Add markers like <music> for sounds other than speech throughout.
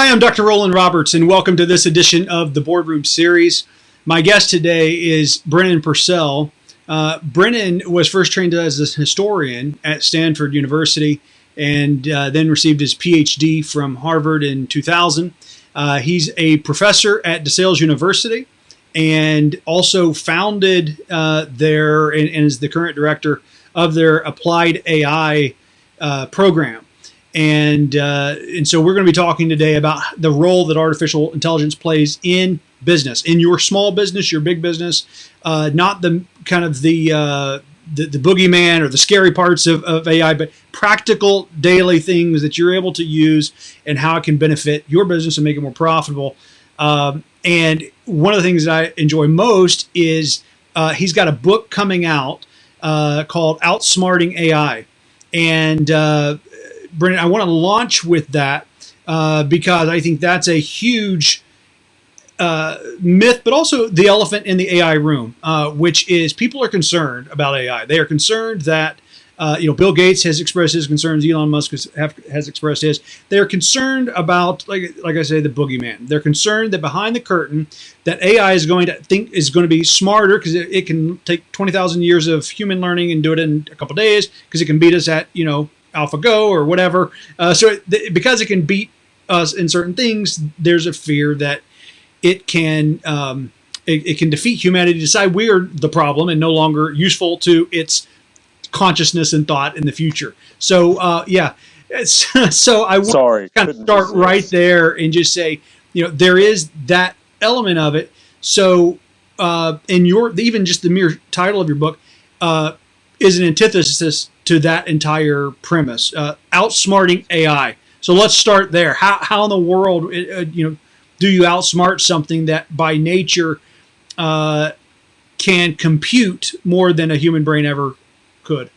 Hi, I'm Dr. Roland Roberts, and welcome to this edition of the Boardroom Series. My guest today is Brennan Pursell. Uh, Brennan was first trained as a historian at Stanford University and uh, then received his PhD from Harvard in 2000. Uh, he's a professor at DeSales University and also founded uh, their and, and, is the current director of their applied AI uh, program. And uh, and so we're going to be talking today about the role that artificial intelligence plays in business, in your small business, your big business, uh, not the kind of the, uh, the the boogeyman or the scary parts of, of AI, but practical daily things that you're able to use and how it can benefit your business and make it more profitable. Um, and one of the things that I enjoy most is uh, he's got a book coming out uh, called Outsmarting AI. And uh, Brennan, I want to launch with that uh, because I think that's a huge uh, myth, but also the elephant in the AI room, uh, which is people are concerned about AI. They are concerned that uh, you know, Bill Gates has expressed his concerns. Elon Musk has, have, has expressed his. They're concerned about, like, like I say, the boogeyman. They're concerned that behind the curtain, that AI is going to think is going to be smarter because it, it, can take twenty thousand years of human learning and do it in a couple days because it can beat us at you know AlphaGo or whatever. Uh, so it, because it can beat us in certain things, there's a fear that it can. Um, it, it can defeat humanity, decide we are the problem and no longer useful to its consciousness and thought in the future. So uh, yeah, <laughs> so I would Sorry, kind of start right there and just say, you know, there is that element of it. So uh, in your even just the mere title of your book uh, is an antithesis to that entire premise, uh, outsmarting AI. So let's start there. How, how in the world, uh, you know, do you outsmart something that by nature uh, can compute more than a human brain ever could?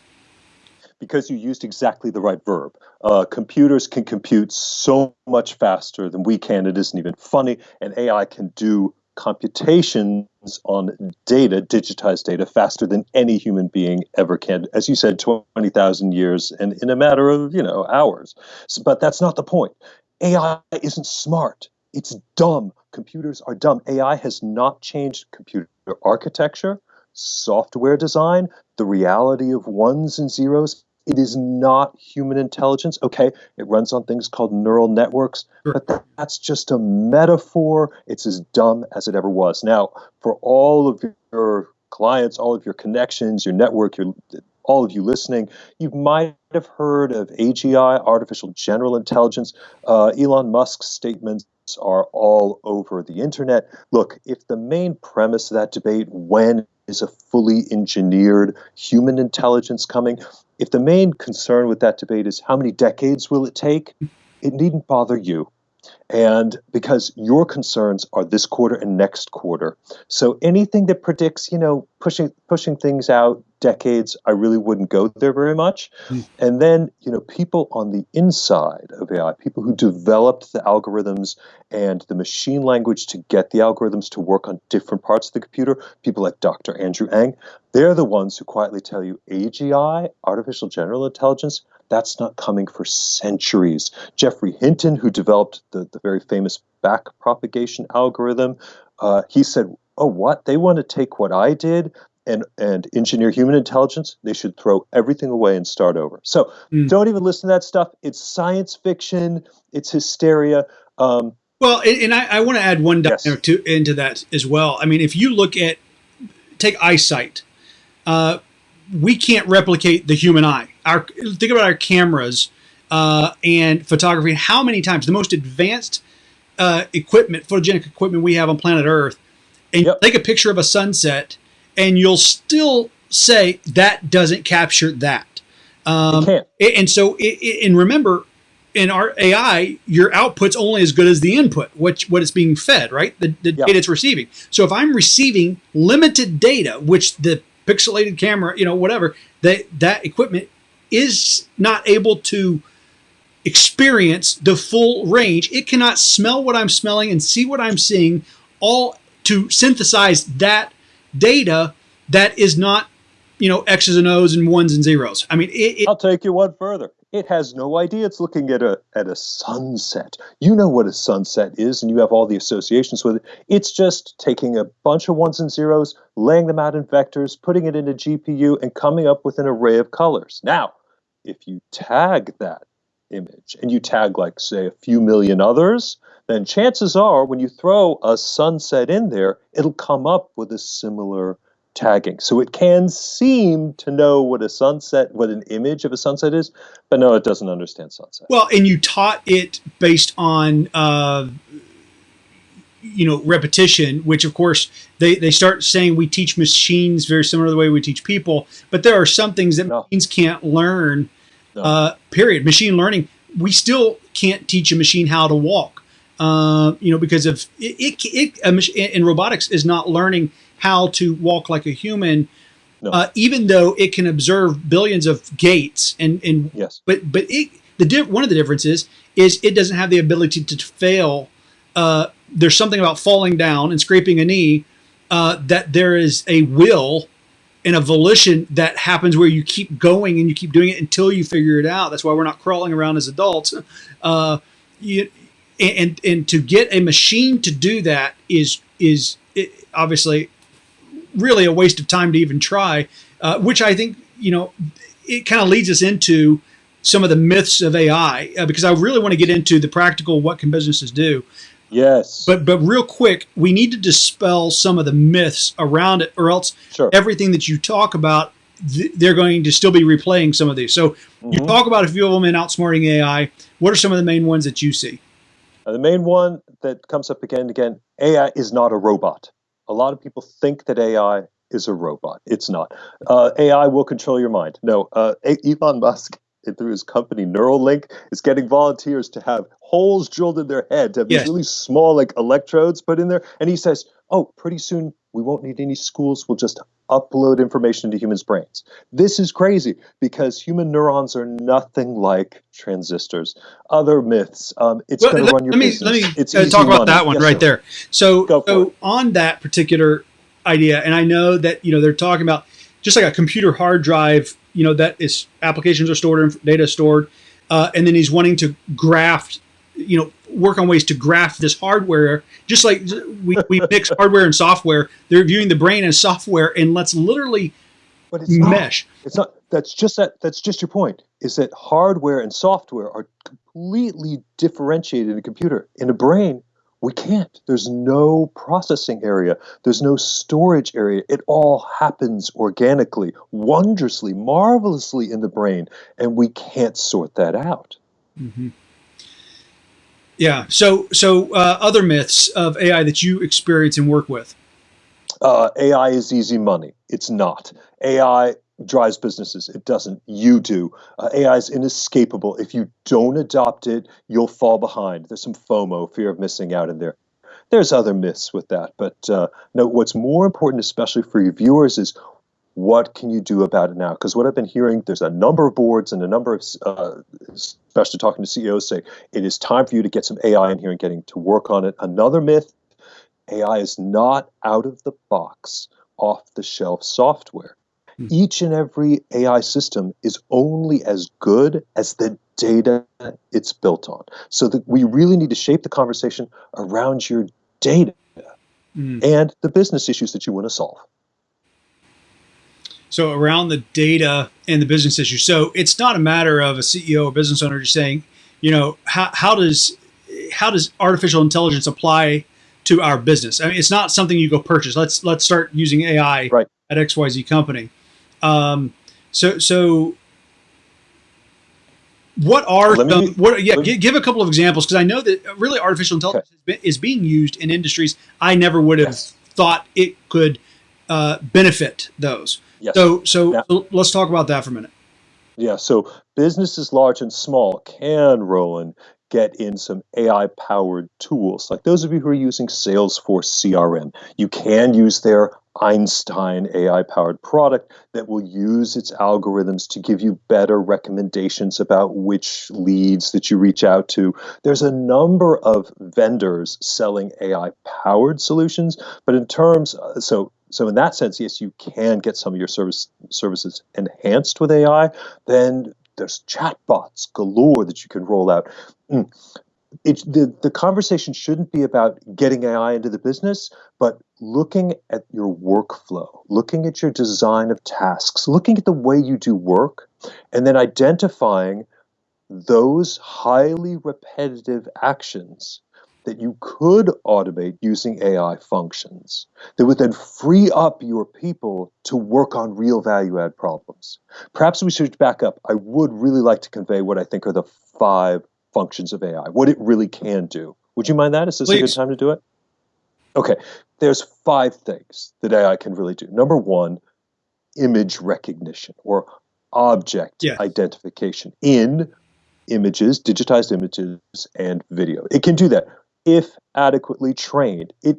Because you used exactly the right verb. Uh, computers can compute so much faster than we can. It isn't even funny. And AI can do computations on data, digitized data, faster than any human being ever can. As you said, 20,000 years and in a matter of, you know, hours. So, but that's not the point. AI isn't smart. It's dumb. Computers are dumb. AI has not changed computer architecture software design, the reality of ones and zeros. It is not human intelligence. Okay, it runs on things called neural networks, sure. but that, that's just a metaphor. It's as dumb as it ever was. Now, for all of your clients, all of your connections, your network, your all of you listening, you might have heard of AGI, artificial general intelligence. Uh, Elon Musk's statements are all over the internet. Look, if the main premise of that debate, when is a fully engineered human intelligence coming? If the main concern with that debate is how many decades will it take, it needn't bother you. And because your concerns are this quarter and next quarter. So anything that predicts, you know, pushing pushing things out decades, I really wouldn't go there very much. Mm. And then, you know, people on the inside of AI, people who developed the algorithms and the machine language to get the algorithms to work on different parts of the computer, people like Dr. Andrew Ng, they're the ones who quietly tell you AGI, artificial general intelligence, that's not coming for centuries. Geoffrey Hinton, who developed the, the very famous back propagation algorithm, uh, he said, oh, what? They want to take what I did and, and engineer human intelligence? They should throw everything away and start over. So mm. don't even listen to that stuff. It's science fiction. It's hysteria. Um, well, and, and I, I want to add one yes. to, into that as well. I mean, if you look at, take eyesight, uh, we can't replicate the human eye. Our think about our cameras uh, and photography. How many times the most advanced uh, equipment, photogenic equipment we have on planet Earth, and yep. take a picture of a sunset, and you'll still say that doesn't capture that. Um, and so, it, and remember, in our AI, your output's only as good as the input, what what it's being fed, right? The, the yep. data it's receiving. So if I'm receiving limited data, which the pixelated camera, you know, whatever, that that equipment is not able to experience the full range. It cannot smell what I'm smelling and see what I'm seeing, all to synthesize that data that is not, you know, X's and O's and ones and zeros. I mean, it, it, I'll take you one further. It has no idea it's looking at a at a sunset. You know what a sunset is, and you have all the associations with it. It's just taking a bunch of ones and zeros, laying them out in vectors, putting it in a GPU, and coming up with an array of colors. Now, if you tag that image and you tag like say a few million others, then chances are when you throw a sunset in there, it'll come up with a similar tagging. So it can seem to know what a sunset, what an image of a sunset is, but no, it doesn't understand sunset. Well, and you taught it based on, uh, you know, repetition, which of course they, they start saying we teach machines very similar to the way we teach people, but there are some things that no. machines can't learn, no. uh, period. Machine learning, we still can't teach a machine how to walk. Uh, you know, because of it, it, it in robotics is not learning how to walk like a human, no. uh, even though it can observe billions of gaits And, and yes, but but it, the one of the differences is it doesn't have the ability to, to fail. Uh, there's something about falling down and scraping a knee uh, that there is a will and a volition that happens where you keep going and you keep doing it until you figure it out. That's why we're not crawling around as adults. Uh, you, and and to get a machine to do that is is obviously really a waste of time to even try, uh, which I think, you know, it kind of leads us into some of the myths of AI uh, because I really want to get into the practical what can businesses do. Yes. But but real quick, we need to dispel some of the myths around it, or else sure. everything that you talk about, th they're going to still be replaying some of these. So mm -hmm. you mm-hmm. talk about a few of them in outsmarting AI. What are some of the main ones that you see? Uh, the main one that comes up again and again: AI is not a robot a lot of people think that AI is a robot. It's not. Uh, AI will control your mind. No, uh, Elon Musk, through his company Neuralink, is getting volunteers to have holes drilled in their head, to have yes. these really small like electrodes put in there. And he says, oh, pretty soon we won't need any schools. We'll just upload information into humans' brains. This is crazy because human neurons are nothing like transistors. Other myths. Um, it's well, going to run your let me, business. Let me it's uh, talk about money. that one yes, right sir. there. So, so on that particular idea, and I know that you know they're talking about just like a computer hard drive. You know that is applications are stored and data stored, uh, and then he's wanting to graft. You know, work on ways to graft this hardware, just like we, we <laughs> mix hardware and software. They're viewing the brain as software, and let's literally but it's mesh. Not, it's not. That's just that. That's just your point. Is that hardware and software are completely differentiated in a computer. In a brain, we can't. There's no processing area. There's no storage area. It all happens organically, wondrously, marvelously in the brain, and we can't sort that out. Mm -hmm. Yeah. So, so uh, other myths of AI that you experience and work with. Uh, AI is easy money. It's not. AI drives businesses. It doesn't. You do. Uh, AI is inescapable. If you don't adopt it, you'll fall behind. There's some FOMO, fear of missing out in there. There's other myths with that, but uh, no. What's more important, especially for your viewers, is what can you do about it now? Because what I've been hearing, there's a number of boards and a number of, uh, especially talking to CEOs, say it is time for you to get some AI in here and getting to work on it. Another myth AI is not out of the box, off the shelf software. Mm -hmm. Each and every AI system is only as good as the data it's built on. So that we really need to shape the conversation around your data mm and the business issues that you want to solve. So around the data and the business issue. So it's not a matter of a CEO or business owner just saying, you know, how, how does how does artificial intelligence apply to our business? I mean, it's not something you go purchase. Let's let's start using AI right. at XYZ company. Um, so so what are some, what yeah give, give a couple of examples because I know that really artificial intelligence okay. is being used in industries I never would have yes. thought it could uh, benefit those. Yes. So, so, yeah. let's talk about that for a minute. Yeah. So businesses large and small can, Roland, get in some AI powered tools. Like those of you who are using Salesforce CRM, you can use their Einstein AI powered product that will use its algorithms to give you better recommendations about which leads that you reach out to. There's a number of vendors selling AI powered solutions, but in terms, uh, so so in that sense, yes, you can get some of your service services enhanced with AI. Then there's chatbots galore that you can roll out. Mm. It, the, the conversation shouldn't be about getting AI into the business, but looking at your workflow, looking at your design of tasks, looking at the way you do work, and then identifying those highly repetitive actions that you could automate using AI functions that would then free up your people to work on real value add problems. Perhaps we should back up. I would really like to convey what I think are the five functions of AI, what it really can do. Would you mind that? Is this Please. a good time to do it? Okay, there's five things that AI can really do. Number one, image recognition or object yes. identification in images, digitized images, and video. It can do that if adequately trained. It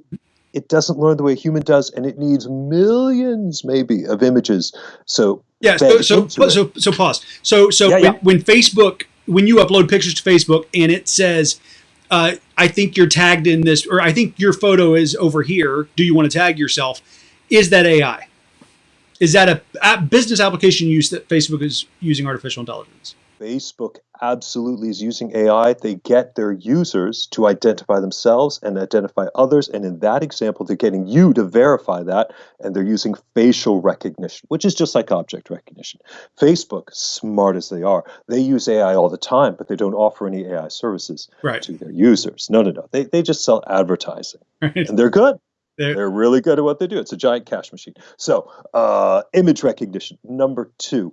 it doesn't learn the way a human does, and it needs millions, maybe, of images. So yeah, so so, so, so pause. So so yeah, when, yeah. when, Facebook, when you upload pictures to Facebook, and it says, uh, "I think you're tagged in this," or "I think your photo is over here. Do you want to tag yourself?" Is that AI? Is that a, a business application use that Facebook is using artificial intelligence? Facebook absolutely is using AI. They get their users to identify themselves and identify others. And in that example, they're getting you to verify that. And they're using facial recognition, which is just like object recognition. Facebook, smart as they are, they use AI all the time, but they don't offer any AI services right. to their users. No, no, no. They, they just sell advertising. Right. And they're good. <laughs> They're, they're, really good at what they do. It's a giant cash machine. So, uh, image recognition. Number two,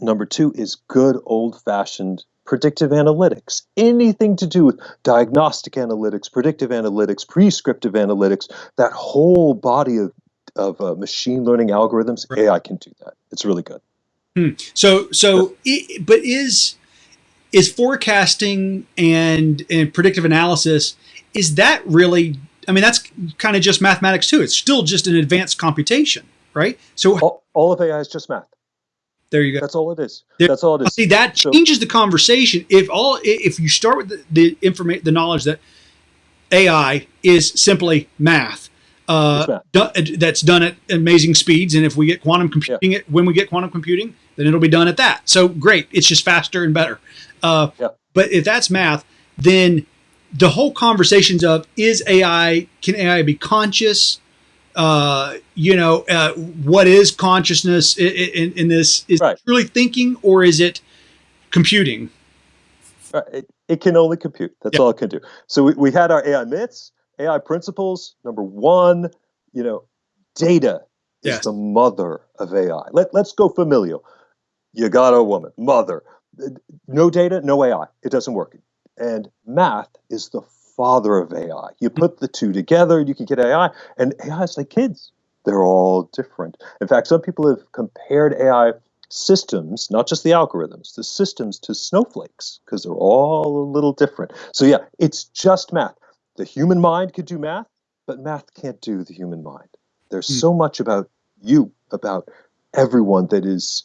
Number two is good old fashioned predictive analytics. Anything to do with diagnostic analytics, predictive analytics, prescriptive analytics, that whole body of, of uh, machine learning algorithms, right. AI can do that. It's really good. Hmm. So, so, it, but is is forecasting and and predictive analysis is that really? I mean, that's kind of just mathematics too. It's still just an advanced computation, right? So all, all of AI is just math. There you go. That's all it is. There, That's all it is. See, that changes the conversation. If all, if you start with the, the information, the knowledge that AI is simply math, uh, done, that's done at amazing speeds, and if we get quantum computing, yeah. it when we get quantum computing, then it'll be done at that. So great, it's just faster and better. Uh, yeah. But if that's math, then the whole conversations of is AI can AI be conscious? Uh, you know, uh, what is consciousness in, in, in this? Is right. it truly thinking or is it computing? Right. It, it can only compute. That's all it can do. So we, we had our AI myths, AI principles. Number one, you know, data is yes. the mother of AI. Let, let's go familial. You got a woman, mother. No data, no AI. It doesn't work. And math is the father of AI. You put the two together, you can get AI, and AI is like kids. They're all different. In fact, some people have compared AI systems, not just the algorithms, the systems to snowflakes because they're all a little different. So, yeah, it's just math. The human mind could do math, but math can't do the human mind. There's mm. so much about you, about everyone that is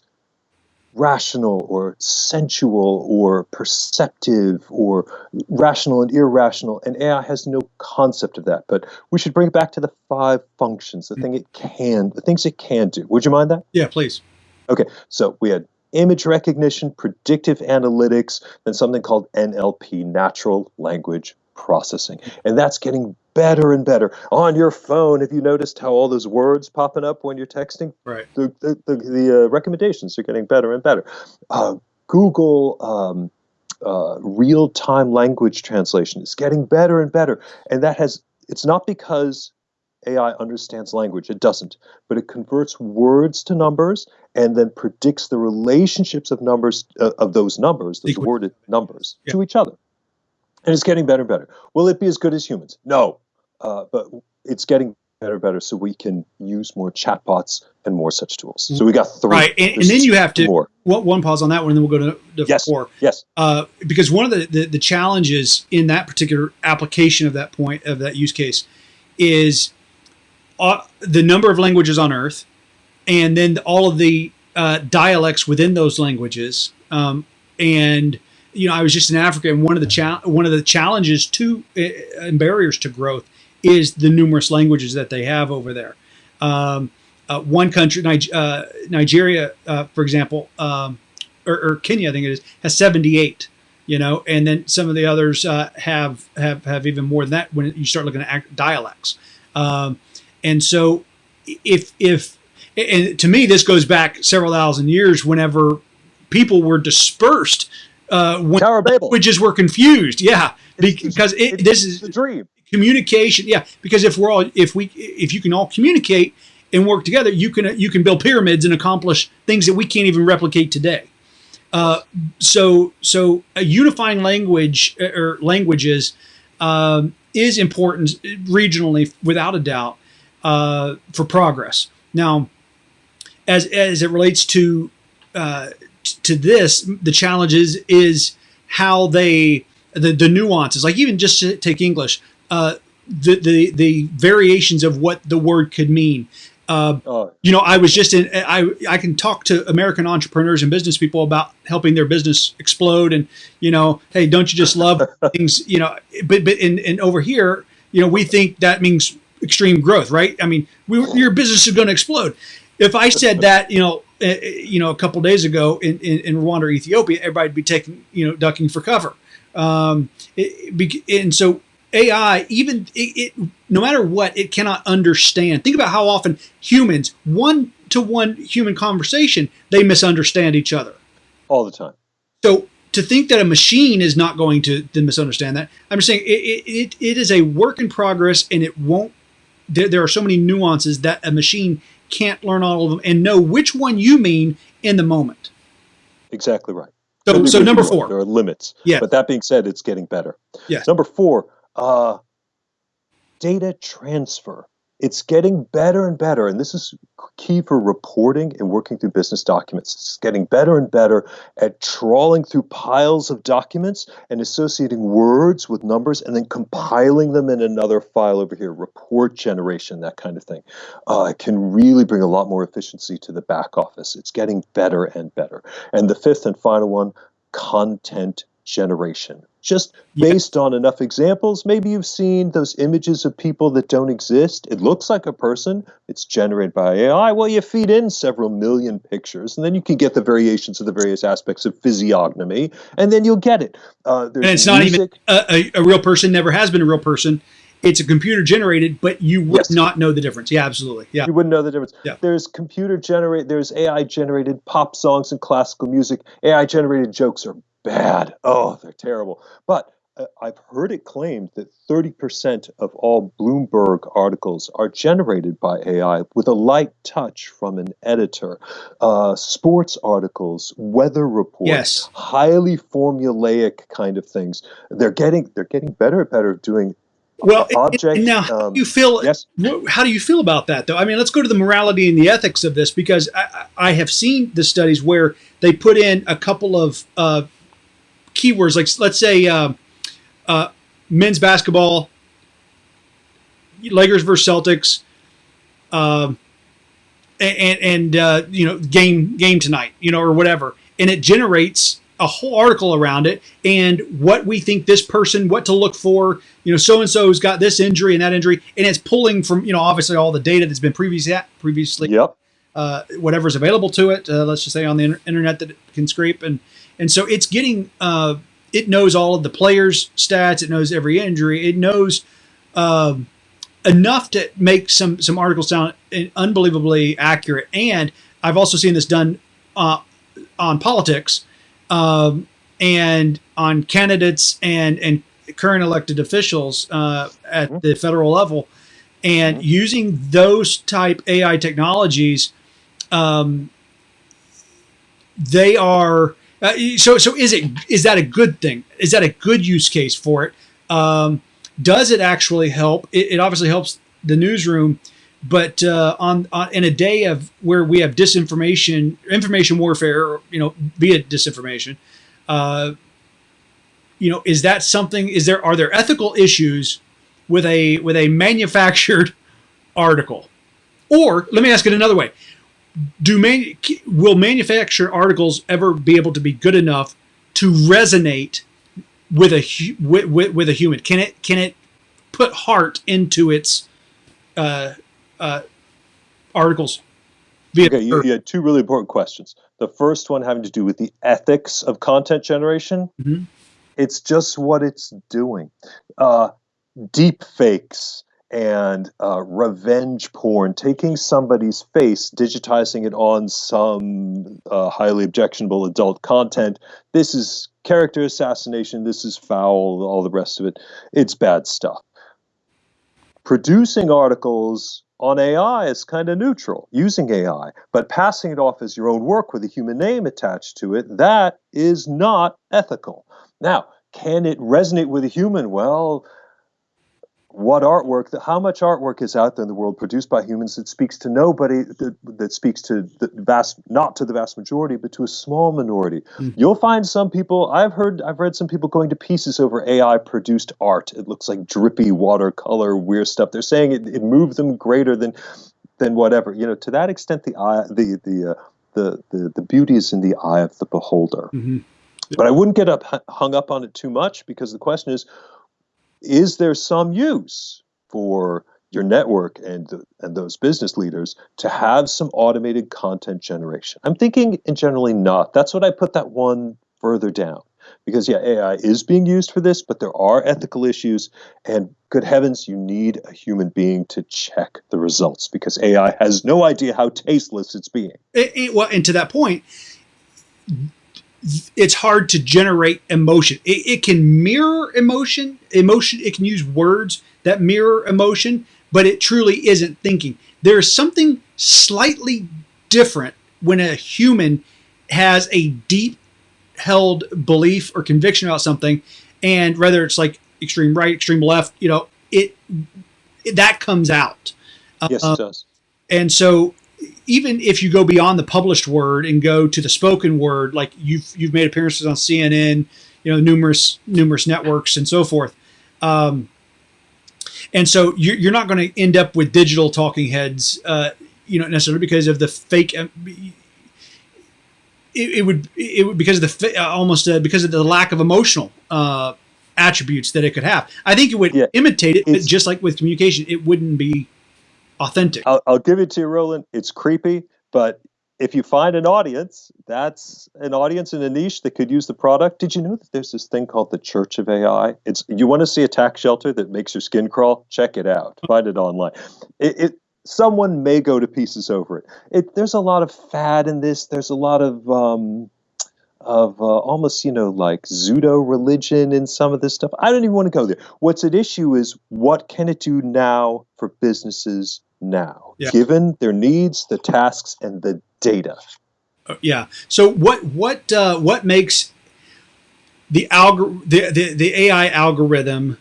rational or sensual or perceptive or rational and irrational. And AI has no concept of that. But we should bring it back to the five functions, the thing it can, the things it can do. Would you mind that? Yeah, please. Okay, so we had image recognition, predictive analytics, then something called NLP, natural language processing. And that's getting better and better. On your phone, have you noticed how all those words popping up when you're texting? Right. The, the, the, the uh, recommendations are getting better and better. Uh, Google um, uh, real-time language translation is getting better and better. And that has, it's not because AI understands language. It doesn't. But it converts words to numbers and then predicts the relationships of numbers, uh, of those numbers, those worded numbers, yeah. to each other and it's getting better and better. Will it be as good as humans? No, uh, but it's getting better and better, so we can use more chatbots and more such tools. So we got three. Right, and, and then you have to more. One, pause on that one, and then we'll go to, to yes. four. Yes. Uh, because one of the, the the challenges in that particular application of that point of that use case is uh, the number of languages on Earth, and then all of the uh, dialects within those languages, um, and you know, I was just in Africa, and one of the cha- one of the challenges to uh, and barriers to growth is the numerous languages that they have over there. Um, uh, one country, uh, Nigeria, uh, for example, um, or, or Kenya, I think it is, has 78. You know, and then some of the others uh, have have have even more than that when you start looking at dialects. Um, and so, if if and to me this goes back several thousand years, whenever people were dispersed, uh, when Tower Babel. languages were confused. Yeah, It's- because it, it's this is the dream. communication yeah because if we're all if we if you can all communicate and work together you can you can build pyramids and accomplish things that we can't even replicate today uh, so so a unifying language uh, or languages um, is important regionally without a doubt uh, for progress now as as it relates to uh, to this the challenge is is how they the, the nuances like even just to take english uh, the, the the variations of what the word could mean. Uh, Oh, you know i was just in i i can talk to american entrepreneurs and business people about helping their business explode and you know hey don't you just love <laughs> things you know but but in, in over here you know we think that means extreme growth right? I mean we, your business is going to explode. If i said that you know you know a couple days ago in, in, in rwanda or ethiopia everybody'd be taking you know ducking for cover um, it, and so AI, even it, it, no matter what, it cannot understand. Think about how often humans, one to one human conversation, they misunderstand each other. all the time. So to think that a machine is not going to, to misunderstand that, I'm just saying it, it, it, it is a work in progress, and it won't. There, there are so many nuances that a machine can't learn all of them and know which one you mean in the moment. Exactly right. So, so number four, There are limits. Yeah. But that being said, it's getting better. Yes. Number four, uh, data transfer. It's getting better and better. And this is key for reporting and working through business documents. It's getting better and better at trawling through piles of documents and associating words with numbers and then compiling them in another file over here, report generation, that kind of thing. Uh, it can really bring a lot more efficiency to the back office. It's getting better and better. And the fifth and final one, content generation. Just Yeah. based on enough examples, maybe you've seen those images of people that don't exist. It looks like a person, it's generated by AI. Well, you feed in several million pictures, and then you can get the variations of the various aspects of physiognomy, and then you'll get it. Uh, and it's not even a, a, a real person. Never has been a real person. It's a computer generated, but you would Yes. not know the difference. Yeah, absolutely. Yeah. You wouldn't know the difference. Yeah. There's computer generate. There's AI generated pop songs and classical music. AI generated jokes are bad. Oh, they're terrible. But uh, I've heard it claimed that 30% of all Bloomberg articles are generated by AI with a light touch from an editor. Uh, sports articles, weather reports, Yes. highly formulaic kind of things. They're getting they're getting better and better at doing Well, object. and now how um, do you feel? yes. How do you feel about that, though? I mean, let's go to the morality and the ethics of this because I, I I have seen the studies where they put in a couple of uh, keywords, like let's say uh, uh, men's basketball, Lakers versus Celtics, um, and and uh, you know game game tonight, you know, or whatever, and it generates a whole article around it and what we think this person, what to look for. You know, so and so's got this injury and that injury, and it's pulling from you know obviously all the data that's been previously previously Yep. Uh, whatever's available to it. Uh, let's just say on the inter- internet that it can scrape, and and so it's getting. Uh, it knows all of the players' stats. It knows every injury. It knows um, enough to make some some articles sound unbelievably accurate. And I've also seen this done uh, on politics um, and on candidates and and current elected officials uh, at the federal level, and using those type AI technologies, um, they are. Uh, so so is it is that a good thing? Is that a good use case for it? Um, does it actually help? It, it obviously helps the newsroom, but uh, on, on in a day of where we have disinformation, information warfare, you know, be it disinformation, uh, you know, is that something? Is there are there ethical issues with a with a manufactured <laughs> article? Or let me ask it another way: Do man, will manufactured articles ever be able to be good enough to resonate with a with, with, with a human? Can it can it put heart into its uh, uh, articles? Okay, you, you had two really important questions. The first one having to do with the ethics of content generation. Mm-hmm. It's just what it's doing. Uh, deep fakes and uh, revenge porn, taking somebody's face, digitizing it on some uh, highly objectionable adult content. This is character assassination. This is foul. All the rest of it. It's bad stuff. Producing articles on AI is kind of neutral, using AI, but passing it off as your own work with a human name attached to it, that is not ethical. Now, can it resonate with a human? Well, what artwork how much artwork is out there in the world produced by humans that speaks to nobody that, that speaks to the vast not to the vast majority but to a small minority. Mm-hmm. you'll find some people i've heard i've read some people going to pieces over ai produced art. It looks like drippy watercolor weird stuff. They're saying it, it moved them greater than than whatever. You know to that extent the eye the the uh, the, the the beauty is in the eye of the beholder. Mm-hmm. but i wouldn't get up hung up on it too much because the question is is there some use for your network and and those business leaders to have some automated content generation? I'm thinking in generally not. That's what I put that one further down. Because yeah, AI is being used for this, but there are ethical issues and good heavens, you need a human being to check the results because AI has no idea how tasteless it's being. It, it, well, and to that point, it's hard to generate emotion. It, it, can mirror emotion, emotion. It can use words that mirror emotion, but it truly isn't thinking. There is something slightly different when a human has a deep held belief or conviction about something, and whether it's like extreme right, extreme left, you know, it, it that comes out. Yes, it um, does. And so even if you go beyond the published word and go to the spoken word, like you've you've made appearances on CNN, you know, numerous numerous networks and so forth. Um, and so you're, you're not going to end up with digital talking heads, uh, you know, necessarily because of the fake. Uh, it, it, would it would because of the uh, almost uh, because of the lack of emotional uh, attributes that it could have. I think it would yeah, imitate it, but just like with communication, it wouldn't be authentic. I'll, I'll give it to you, Roland. It's creepy, but if you find an audience, that's an audience in a niche that could use the product. Did you know that there's this thing called the Church of AI? It's you want to see a tax shelter that makes your skin crawl? Check it out. <laughs> Find it online. It, it someone may go to pieces over it. it. There's a lot of fad in this. There's a lot of um, of uh, almost you know like pseudo religion in some of this stuff. I don't even want to go there. What's at issue is what can it do now for businesses now, yeah. given their needs, the tasks, and the data. Uh, yeah. So what what uh, what makes the algor the, the, the AI algorithm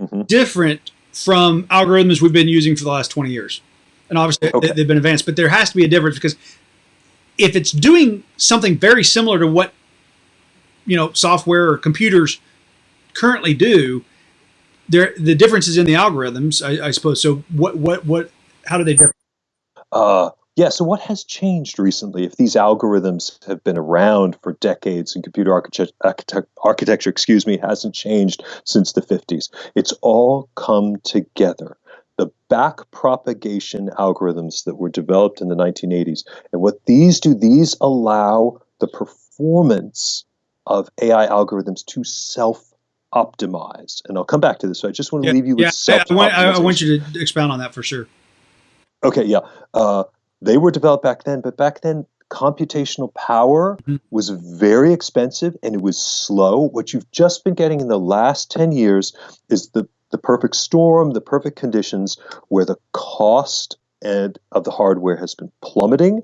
mm-hmm. different from algorithms we've been using for the last 20 years? And obviously okay. they've been advanced, but there has to be a difference because if it's doing something very similar to what you know software or computers currently do, there the difference is in the algorithms, I, I suppose. So what what what how do they differ? Uh, yeah, so what has changed recently? If these algorithms have been around for decades and computer architect, architect, architecture, excuse me, hasn't changed since the 50s, it's all come together. The back propagation algorithms that were developed in the 1980s. And what these do, these allow the performance of AI algorithms to self optimize. And I'll come back to this. So I just want to yeah, leave you with yeah, self I, I want you to expound on that for sure. Okay, yeah. Uh, they were developed back then, but back then computational power mm-hmm. was very expensive and it was slow. What you've just been getting in the last 10 years is the, the perfect storm, the perfect conditions where the cost and of the hardware has been plummeting.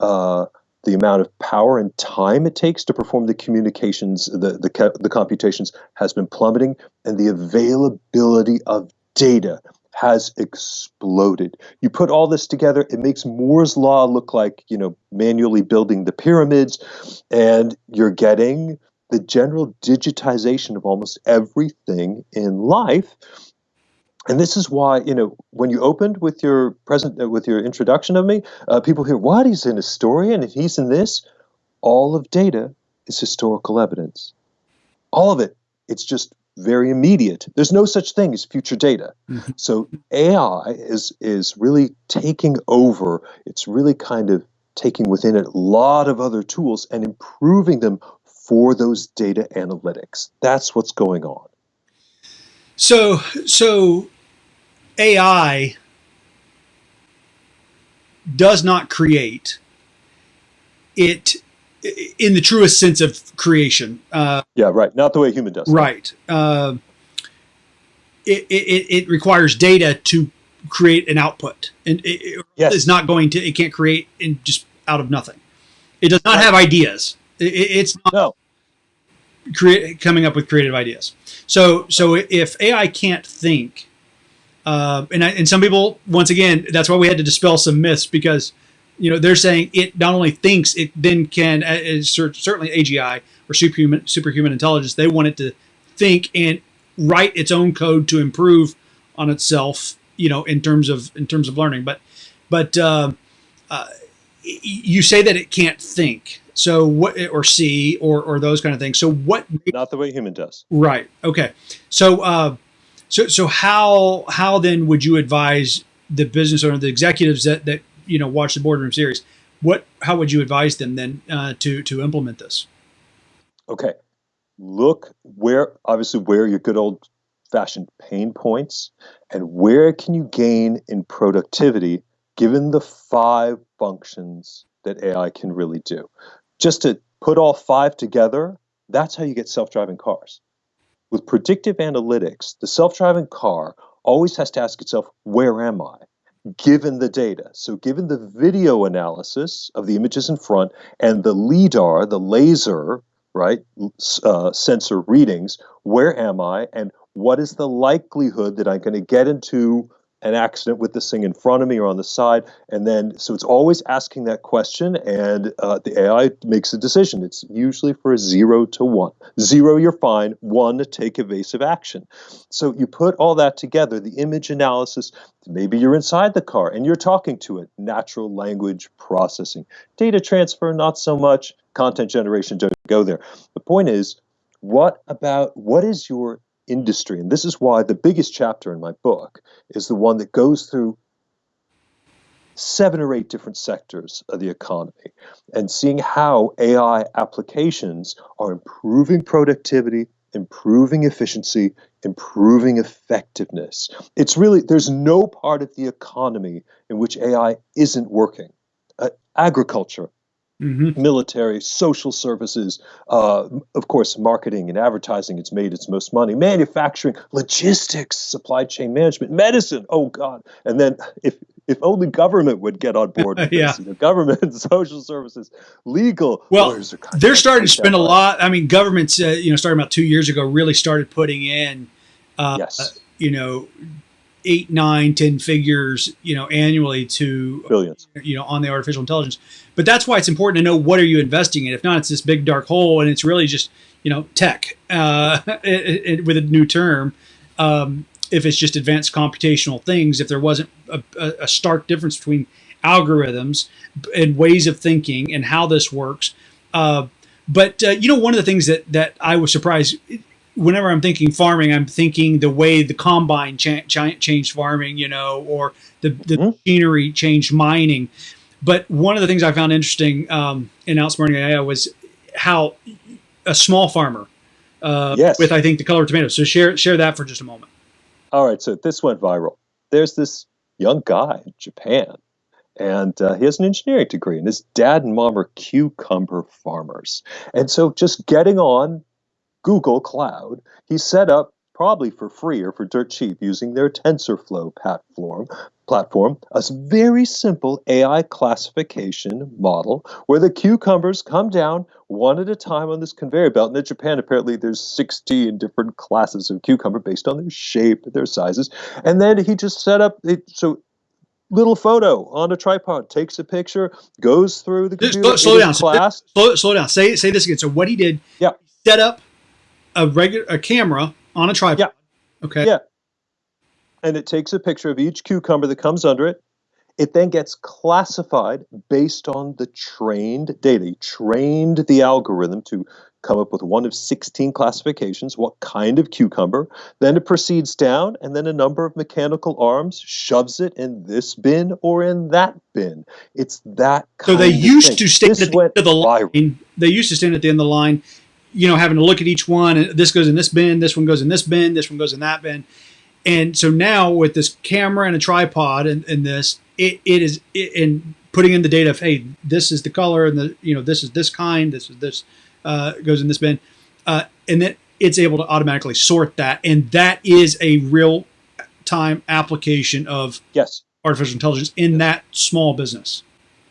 Uh, the amount of power and time it takes to perform the communications, the, the, the computations has been plummeting, and the availability of data has exploded. You put all this together, it makes Moore's law look like, you know, manually building the pyramids and you're getting the general digitization of almost everything in life. And this is why, you know, when you opened with your present uh, with your introduction of me, uh, people hear, "What? He's an historian and he's in this." All of data is historical evidence. All of it. It's just very immediate. There's no such thing as future data. Mm-hmm. So AI is is really taking over. It's really kind of taking within it a lot of other tools and improving them for those data analytics. That's what's going on. So, so AI does not create it in the truest sense of creation. Uh, yeah, right. Not the way human does. Right. Uh, it, it, it requires data to create an output, and it, yes. it's not going to. It can't create in just out of nothing. It does not right. have ideas. It, it's not no. create, coming up with creative ideas. So so if AI can't think, uh, and I, and some people once again that's why we had to dispel some myths because you know they're saying it not only thinks it then can uh, certainly AGI or superhuman superhuman intelligence they want it to think and write its own code to improve on itself you know in terms of in terms of learning. But but uh, uh, you say that it can't think. So what or see or or those kind of things. So what not the way human does. Right. Okay. So uh so so how how then would you advise the business owner the executives that that you know watch the boardroom series what how would you advise them then uh, to to implement this okay look where obviously where your good old fashioned pain points and where can you gain in productivity given the five functions that AI can really do. Just to put all five together, that's how you get self-driving cars. With predictive analytics, the self-driving car always has to ask itself, where am I? Given the data. So given the video analysis of the images in front and the LIDAR, the laser, right, uh, sensor readings, where am I and what is the likelihood that I'm going to get into an accident with this thing in front of me or on the side and then so it's always asking that question and uh, the ai makes a decision. It's usually for a zero to one. Zero you're fine. One take evasive action. So you put all that together the image analysis maybe you're inside the car and you're talking to it. Natural language processing. Data transfer not so much. Content generation don't go there. The point is what about what is your industry. And this is why the biggest chapter in my book is the one that goes through seven or eight different sectors of the economy and seeing how AI applications are improving productivity, improving efficiency, improving effectiveness. It's really, there's no part of the economy in which AI isn't working. Uh, agriculture, Mm-hmm. military, social services, uh, of course, marketing and advertising. It's made its most money. Manufacturing, logistics, supply chain management, medicine. Oh God! And then if if only government would get on board with <laughs> yeah. this, you know, government, social services, legal. Well, they're starting to spend a lot. I mean, governments, uh, you know, starting about two years ago, really started putting in, uh, yes. you know, eight, nine, ten figures, you know, annually to billions, you know, on the artificial intelligence. But that's why it's important to know what are you investing in. If not, it's this big dark hole, and it's really just you know tech uh, <laughs> it, it, with a new term. Um, if it's just advanced computational things, if there wasn't a, a stark difference between algorithms and ways of thinking and how this works. Uh, but uh, you know, one of the things that that I was surprised whenever I'm thinking farming, I'm thinking the way the combine cha- cha- changed farming, you know, or the, the mm-hmm. machinery changed mining. But one of the things I found interesting um, in outsmarting AI was how a small farmer uh, yes. with I think the color of tomatoes. So share share that for just a moment. All right, so this went viral. There's this young guy in Japan, and uh, he has an engineering degree, and his dad and mom are cucumber farmers. And so just getting on Google Cloud, he set up probably for free or for dirt cheap using their TensorFlow platform, platform, a very simple AI classification model where the cucumbers come down one at a time on this conveyor belt. And in Japan, apparently there's 16 different classes of cucumber based on their shape, their sizes. And then he just set up it so little photo on a tripod, takes a picture, goes through the computer. Slow, slow down. Class. Slow, slow down. Say say this again. So what he did, yeah. set up a regular a camera on a tripod. Yeah. Okay. Yeah. And it takes a picture of each cucumber that comes under it. It then gets classified based on the trained data. He trained the algorithm to come up with one of 16 classifications, what kind of cucumber. Then it proceeds down, and then a number of mechanical arms shoves it in this bin or in that bin. It's that So they used thing. to stand This at the went end of the viral. line. They used to stand at the end of the line, you know, having to look at each one. And this goes in this bin. This one goes in this bin. This one goes in that bin. And so now with this camera and a tripod and, and this, it, it is it, and putting in the data of hey, this is the color and the you know this is this kind. This is this uh, goes in this bin, uh, and then it's able to automatically sort that. And that is a real time application of Yes. artificial intelligence in that small business.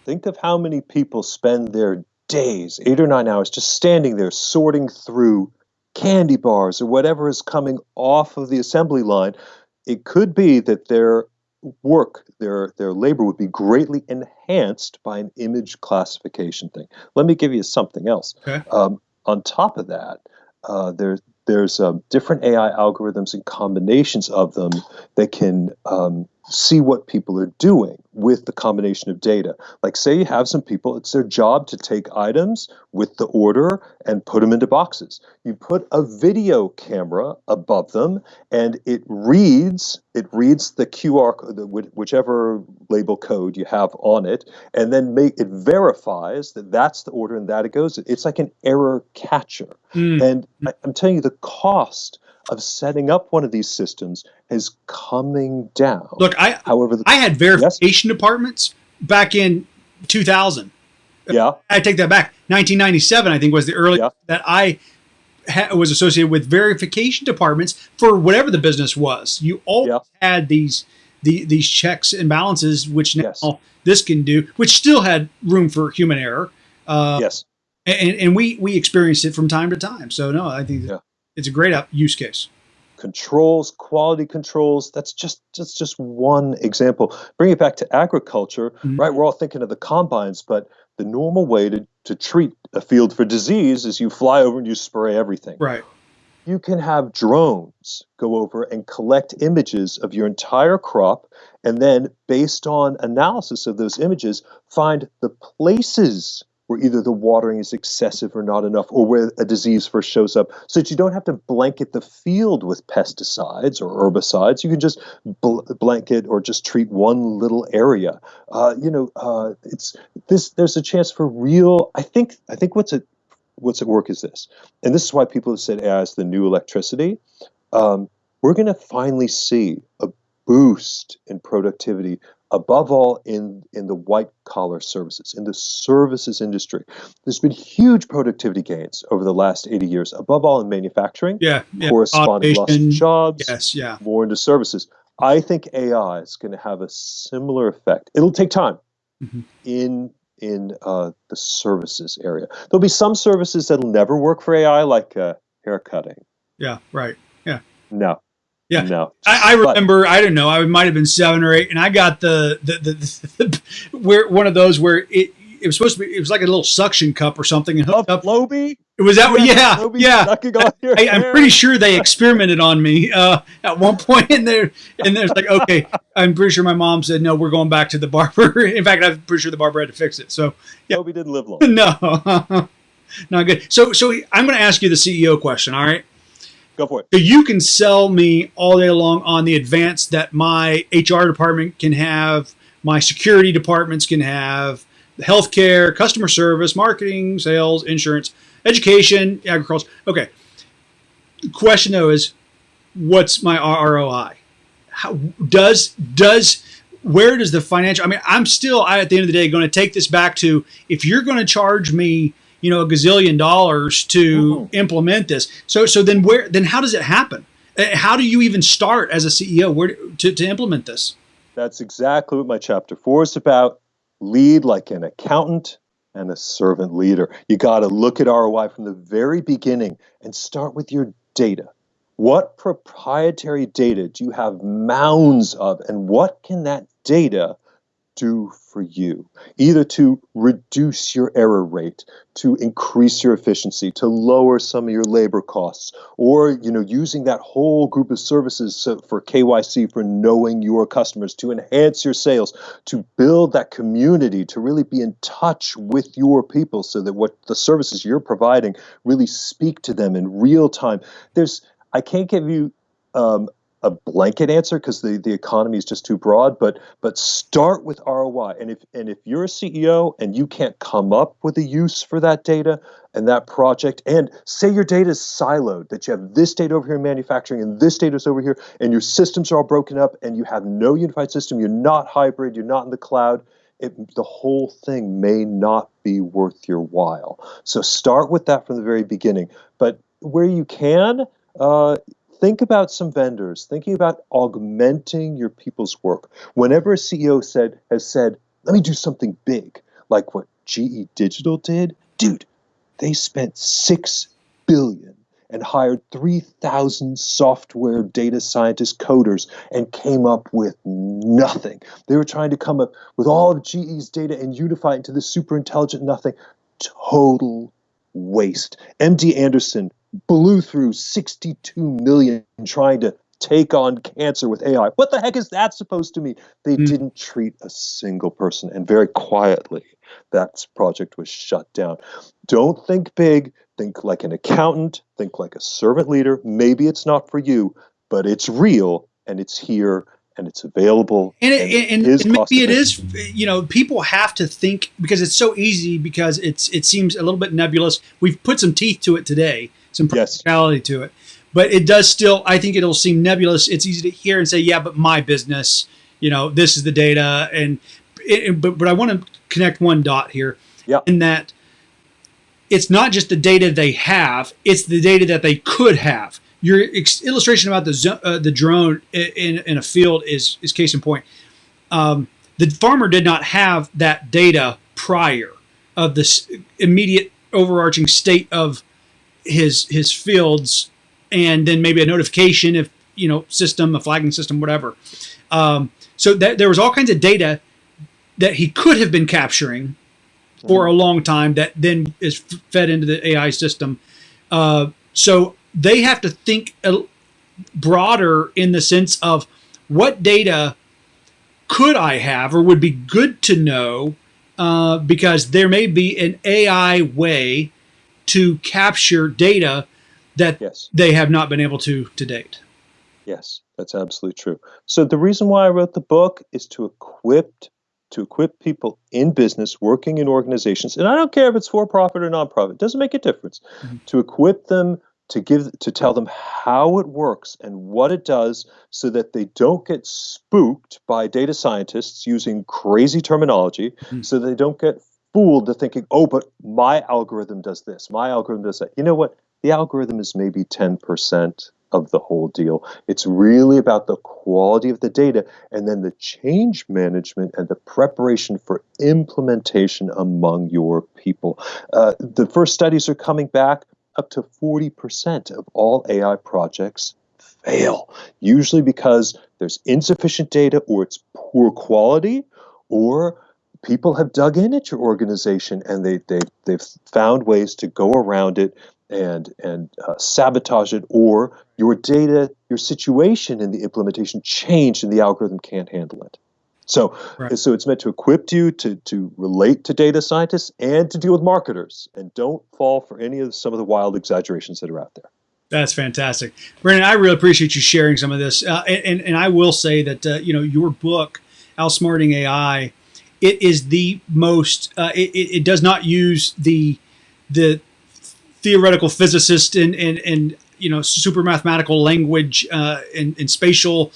Think of how many people spend their days, eight or nine hours, just standing there sorting through candy bars or whatever is coming off of the assembly line. It could be that their work, their their labor would be greatly enhanced by an image classification thing. Let me give you something else. Okay. Um, on top of that, uh, there's there's um, different AI algorithms and combinations of them that can um, see what people are doing with the combination of data. Like, say you have some people, it's their job to take items with the order and put them into boxes. You put a video camera above them, and it reads it reads the QR the- whichever label code you have on it, and then make it verifies that that's the order and that it goes. It's like an error catcher. Mm. And I, I'm telling you, the cost of setting up one of these systems is coming down. Look, I However, the, I had verification departments back in 2000. yeah, I take that back. 1997, I think, was the earliest Yeah. that I was associated with verification departments for whatever the business was. You all Yeah. had these the, these checks and balances, which now Yes. this can do, which still had room for human error. Uh, yes. and, and we we experienced it from time to time. So no, I think Yeah. It's a great up use case. controls, quality controls. That's just just just one example. Bring it back to agriculture, Mhm. right? We're all thinking of the combines, but the normal way to, to treat a field for disease is you fly over and you spray everything. Right. You can have drones go over and collect images of your entire crop, and then based on analysis of those images, find the places where either the watering is excessive or not enough, or where a disease first shows up, so that you don't have to blanket the field with pesticides or herbicides. You can just bl- blanket or just treat one little area. Uh, you know, uh, it's this. There's a chance for real. I think. I think what's at what's at work is this, and this is why people have said AI is the new electricity. Um, we're going to finally see a boost in productivity above all in, in the white collar services, in the services industry. There's been huge productivity gains over the last 80 years, above all in manufacturing, Yeah. yeah. corresponding loss of Automation. jobs, Yes. Yeah. more into services. I think AI is going to have a similar effect. It'll take time Mhm. in in uh, the services area. There'll be some services that'll never work for AI, like uh, hair cutting. Yeah. Right. Yeah. No. Yeah. No. I, I But- remember. I don't know. I might have been seven or eight, and I got the the, the, the, where one of those where it it was supposed to be. It was like a little suction cup or something, and hooked up. Flowbee? Was that Yeah. Yeah. sucking on your I, I'm pretty sure they experimented on me uh, at one point, and there, and there's like, okay, <laughs> I'm pretty sure my mom said no, we're going back to the barber. <laughs> In fact, I'm pretty sure the barber had to fix it. So yeah. Flowbee didn't live long. <laughs> no, not good. So, so I'm going to ask you the CEO question. All right. Go for it. So you can sell me all day long on the advance that my HR department can have, my security departments can have, healthcare, customer service, marketing, sales, insurance, education, agriculture. Okay. Question though is, what's my ROI? How does does where does the financial? I mean, I'm still I, at the end of the day going to take this back to if you're going to charge me, you know, a gazillion dollars to Mhm. implement this. So so then where then how does it happen? Uh, How do you even start as a CEO where to, to implement this? That's exactly what my chapter four is about. Lead like an accountant and a servant leader. You got to look at ROI from the very beginning and start with your data. What proprietary data do you have mounds of, and what can that data do for you? Either to reduce your error rate, to increase your efficiency, to lower some of your labor costs, or you know, using that whole group of services for KYC for knowing your customers, to enhance your sales, to build that community, to really be in touch with your people so that what the services you're providing really speak to them in real time. There's I can't give you um, a blanket answer because the, the economy is just too broad, but but start with ROI. And if and if you're a CEO and you can't come up with a use for that data and that project, and say your data is siloed, that you have this data over here in manufacturing and this data is over here, and your systems are all broken up and you have no unified system, you're not hybrid, you're not in the cloud, it, the whole thing may not be worth your while. So start with that from the very beginning. But where you can, uh, think about some vendors, thinking about augmenting your people's work. Whenever a CEO said has said, let me do something big, like what GE Digital did, dude, they spent six billion and hired 3,000 software data scientist coders and came up with nothing. They were trying to come up with all of GE's data and unify it into this super intelligent nothing. Total waste. MD Anderson blew through 62 million trying to take on cancer with AI. What the heck is that supposed to mean? They mm. didn't treat a single person, and very quietly, that project was shut down. Don't think big, think like an accountant, think like a servant leader. Maybe it's not for you, but it's real and it's here and it's available. And, it, and, and, and maybe it is, you know, people have to think because it's so easy because it's it seems a little bit nebulous. We've put some teeth to it today some practicality yes. to it. But it does still, I think it'll seem nebulous. It's easy to hear and say, yeah, but my business, you know, this is the data. And, it, but, but I want to connect one dot here yeah. in that it's not just the data they have, it's the data that they could have. Your illustration about the, uh, the drone in, in a field is, is case in point. Um, the farmer did not have that data prior of this immediate overarching state of his his fields and then maybe a notification if you know system a flagging system whatever. Um, so that there was all kinds of data that he could have been capturing for a long time that then is fed into the AI system. Uh, so they have to think broader in the sense of what data could I have or would be good to know uh, because there may be an AI way to capture data that yes. they have not been able to to date. Yes, that's absolutely true. So the reason why I wrote the book is to equip to equip people in business working in organizations and I don't care if it's for profit or nonprofit, it doesn't make a difference. Mm-hmm. To equip them to give to tell them how it works and what it does so that they don't get spooked by data scientists using crazy terminology mm-hmm. so they don't get fooled to thinking, oh, but my algorithm does this, my algorithm does that. You know what? The algorithm is maybe 10% of the whole deal. It's really about the quality of the data and then the change management and the preparation for implementation among your people. Uh, the first studies are coming back up to 40% of all AI projects fail, usually because there's insufficient data or it's poor quality or people have dug in at your organization and they, they, they've found ways to go around it and, and uh, sabotage it, or your data, your situation in the implementation changed and the algorithm can't handle it. So, right. so it's meant to equip you to, to relate to data scientists and to deal with marketers. And don't fall for any of some of the wild exaggerations that are out there. That's fantastic, Brennan. I really appreciate you sharing some of this. Uh, and, and I will say that uh, you know your book, Outsmarting AI, it is the most. Uh, it, it does not use the the theoretical physicist and and, and you know super mathematical language uh, and, and spatial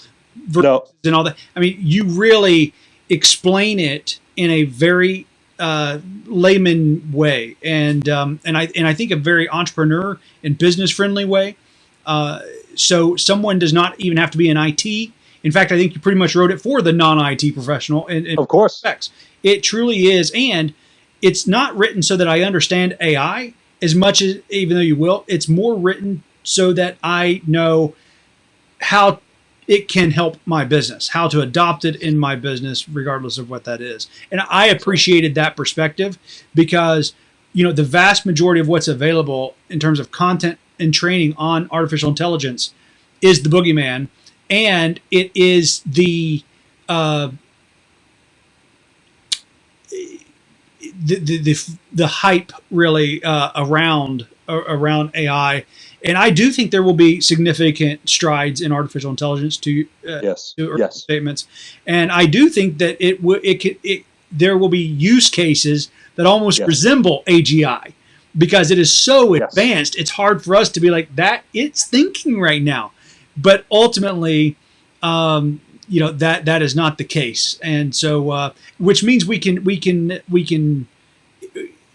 no. and all that. I mean, you really explain it in a very uh, layman way, and um, and I and I think a very entrepreneur and business friendly way. Uh, so someone does not even have to be in IT in fact, I think you pretty much wrote it for the non-IT professional. And, of course, it truly is, and it's not written so that I understand AI as much as, even though you will, it's more written so that I know how it can help my business, how to adopt it in my business, regardless of what that is. And I appreciated that perspective because, you know, the vast majority of what's available in terms of content and training on artificial intelligence is the boogeyman, and it is the uh, the, the, the, the hype really uh, around around AI, and I do think there will be significant strides in artificial intelligence to uh, yes to yes statements, and I do think that it will it, can, it there will be use cases that almost yes. resemble AGI because it is so yes. advanced. It's hard for us to be like that. It's thinking right now, but ultimately. Um, you know that that is not the case, and so uh, which means we can we can we can.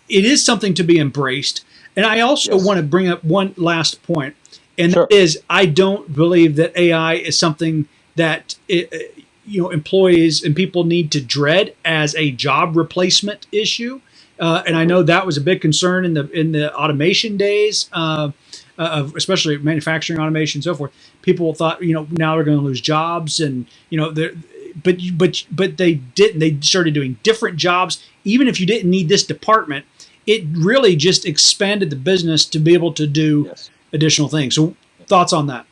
It is something to be embraced, and I also yes. want to bring up one last point, and sure. that is I don't believe that AI is something that it, you know employees and people need to dread as a job replacement issue. Uh, and I know that was a big concern in the in the automation days. Uh, uh, of especially manufacturing automation and so forth. People thought, you know, now they're going to lose jobs, and you know, but but but they didn't. They started doing different jobs. Even if you didn't need this department, it really just expanded the business to be able to do yes. additional things. So, thoughts on that?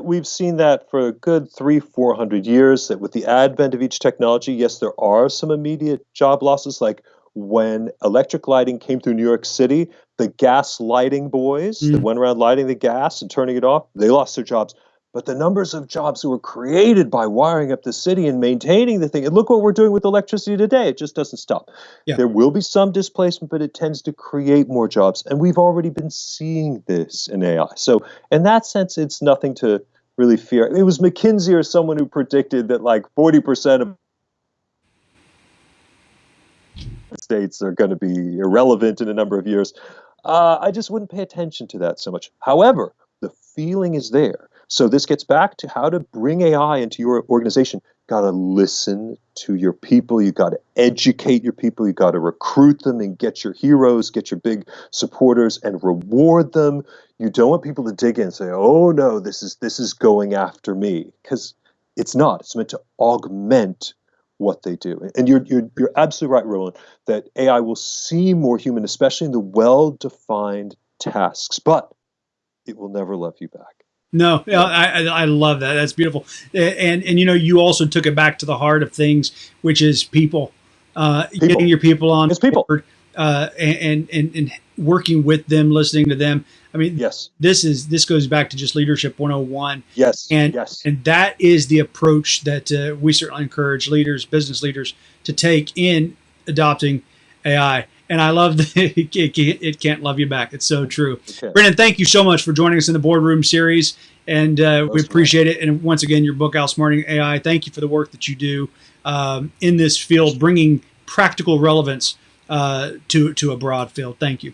We've seen that for a good three, four hundred years. That with the advent of each technology, yes, there are some immediate job losses, like when electric lighting came through New York City, the gas lighting boys mm. that went around lighting the gas and turning it off, they lost their jobs. But the numbers of jobs that were created by wiring up the city and maintaining the thing, and look what we're doing with electricity today, it just doesn't stop. Yeah. There will be some displacement, but it tends to create more jobs. And we've already been seeing this in AI. So, in that sense, it's nothing to really fear. It was McKinsey or someone who predicted that like 40% of states are going to be irrelevant in a number of years. Uh, I just wouldn't pay attention to that so much. However, the feeling is there. So this gets back to how to bring AI into your organization. Got to listen to your people. You got to educate your people. You got to recruit them and get your heroes, get your big supporters, and reward them. You don't want people to dig in and say, "Oh no, this is this is going after me," because it's not. It's meant to augment what they do. And you're, you're, you're absolutely right, Roland, that AI will seem more human, especially in the well defined tasks, but it will never love you back. No, I, I love that. That's beautiful. And, and, you know, you also took it back to the heart of things, which is people, uh, people. getting your people on. It's people. Board, uh, and, and, and working with them, listening to them. I mean, yes, this is this goes back to just leadership 101. Yes, and yes, and that is the approach that uh, we certainly encourage leaders, business leaders, to take in adopting AI. And I love that <laughs> it can't love you back. It's so true. Okay. Brennan, thank you so much for joining us in the boardroom series, and uh, we appreciate it. And once again, your book, Outsmarting AI. Thank you for the work that you do um, in this field, bringing practical relevance uh, to to a broad field. Thank you.